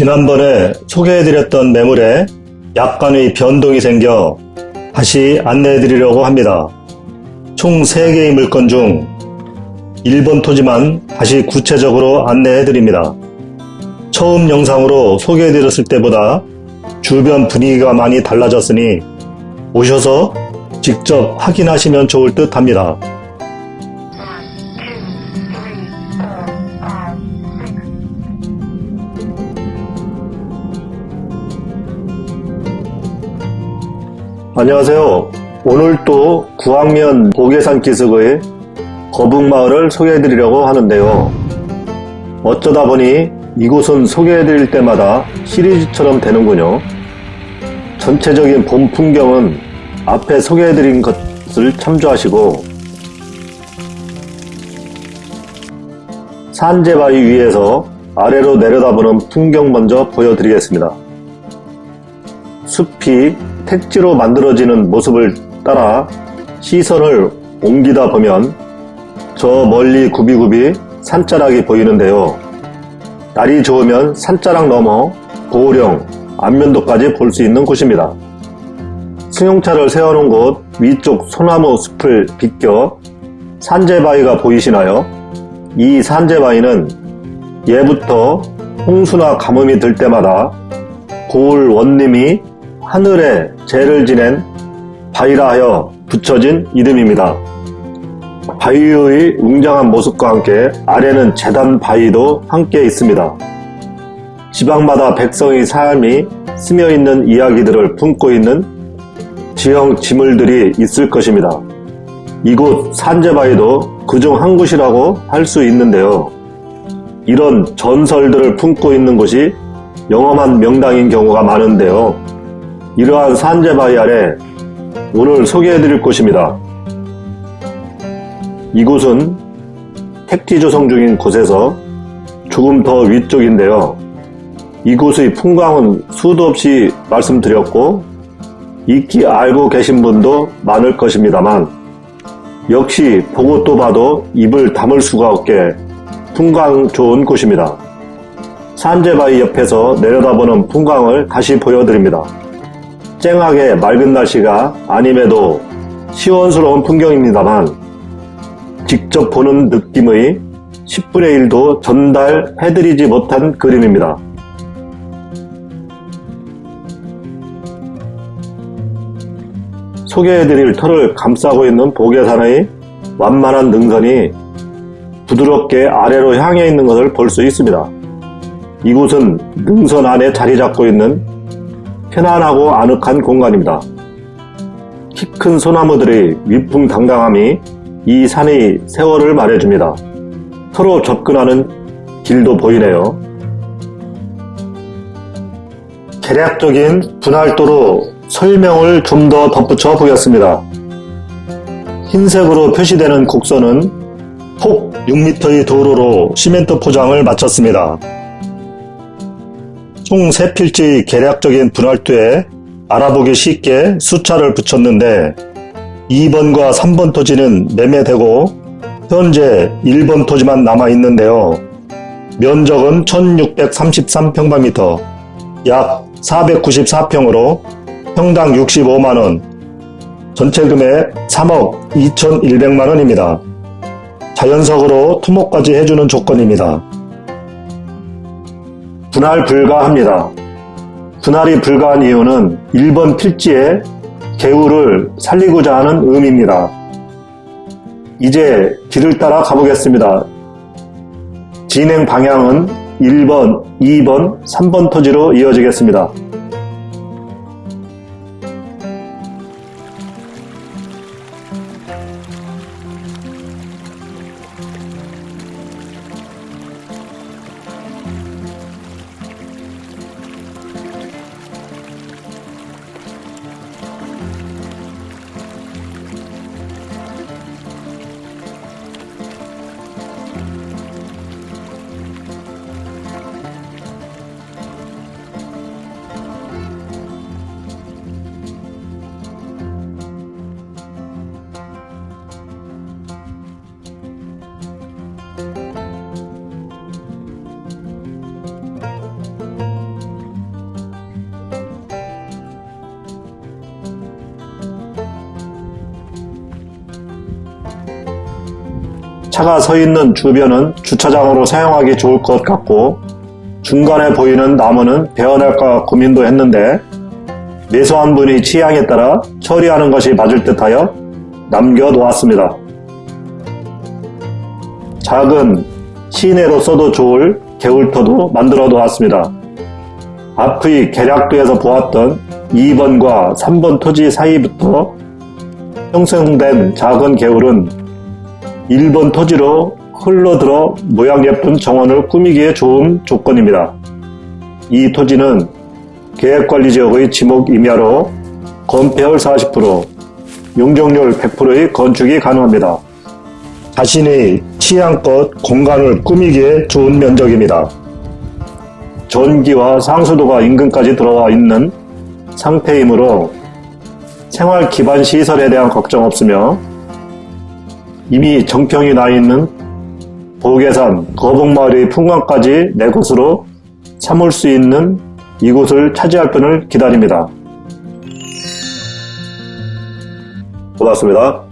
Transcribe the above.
지난번에 소개해드렸던 매물에 약간의 변동이 생겨 다시 안내해드리려고 합니다. 총 3개의 물건 중 1번 토지만 다시 구체적으로 안내해드립니다. 처음 영상으로 소개해드렸을 때보다 주변 분위기가 많이 달라졌으니 오셔서 직접 확인하시면 좋을 듯 합니다. 안녕하세요. 오늘 또 구학면 고계산 기슭의 거북마을을 소개해드리려고 하는데요. 어쩌다 보니 이곳은 소개해드릴 때마다 시리즈처럼 되는군요. 전체적인 봄 풍경은 앞에 소개해드린 것을 참조하시고 산재바위 위에서 아래로 내려다보는 풍경 먼저 보여드리겠습니다. 숲이 택지로 만들어지는 모습을 따라 시선을 옮기다 보면 저 멀리 구비구비 산자락이 보이는데요. 날이 좋으면 산자락 넘어 고령, 안면도까지 볼 수 있는 곳입니다. 승용차를 세워놓은 곳 위쪽 소나무 숲을 비껴 산재바위가 보이시나요? 이 산재바위는 예부터 홍수나 가뭄이 들 때마다 고을 원님이 하늘에 죄를 지낸 바위라 하여 붙여진 이름입니다. 바위의 웅장한 모습과 함께 아래는 재단 바위도 함께 있습니다. 지방마다 백성의 삶이 스며있는 이야기들을 품고 있는 지형 지물들이 있을 것입니다. 이곳 산재바위도 그중 한 곳이라고 할 수 있는데요. 이런 전설들을 품고 있는 곳이 영험한 명당인 경우가 많은데요. 이러한 산재바위 아래 오늘 소개해드릴 곳입니다. 이곳은 택지 조성 중인 곳에서 조금 더 위쪽인데요. 이곳의 풍광은 수도 없이 말씀드렸고 익히 알고 계신 분도 많을 것입니다만 역시 보고 또 봐도 입을 다물 수가 없게 풍광 좋은 곳입니다. 산재바위 옆에서 내려다보는 풍광을 다시 보여드립니다. 쨍하게 맑은 날씨가 아님에도 시원스러운 풍경입니다만 직접 보는 느낌의 10분의 1도 전달해드리지 못한 그림입니다. 소개해드릴 털을 감싸고 있는 보계산의 완만한 능선이 부드럽게 아래로 향해 있는 것을 볼 수 있습니다. 이곳은 능선 안에 자리 잡고 있는 편안하고 아늑한 공간입니다. 키 큰 소나무들의 위풍당당함이 이 산의 세월을 말해줍니다. 서로 접근하는 길도 보이네요. 개략적인 분할도로 설명을 좀 더 덧붙여 보겠습니다. 흰색으로 표시되는 곡선은 폭 6m의 도로로 시멘트 포장을 마쳤습니다. 총 3필지의 개략적인 분할도에 알아보기 쉽게 숫자를 붙였는데 2번과 3번 토지는 매매되고 현재 1번 토지만 남아있는데요. 면적은 1633평방미터 약 494평으로 평당 65만원 전체 금액 3억 2100만원입니다. 자연석으로 토목까지 해주는 조건입니다. 분할 불가합니다. 분할이 불가한 이유는 1번 필지에 개울을 살리고자 하는 의미입니다. 이제 길을 따라 가보겠습니다. 진행 방향은 1번, 2번, 3번 토지로 이어지겠습니다. 차가 서 있는 주변은 주차장으로 사용하기 좋을 것 같고 중간에 보이는 나무는 베어낼까 고민도 했는데 매수한 분이 취향에 따라 처리하는 것이 맞을 듯하여 남겨놓았습니다. 작은 시내로 써도 좋을 개울터도 만들어 놓았습니다. 앞의 계략도에서 보았던 2번과 3번 토지 사이부터 형성된 작은 개울은 1번 토지로 흘러들어 모양 예쁜 정원을 꾸미기에 좋은 조건입니다. 이 토지는 계획관리지역의 지목 임야로 건폐율 40%, 용적률 100%의 건축이 가능합니다. 자신의 취향껏 공간을 꾸미기에 좋은 면적입니다. 전기와 상수도가 인근까지 들어와 있는 상태이므로 생활 기반 시설에 대한 걱정 없으며 이미 정평이 나 있는 보계산 거북마을의 풍광까지 내 것으로 삼을 수 있는 이곳을 차지할 분을 기다립니다. 고맙습니다.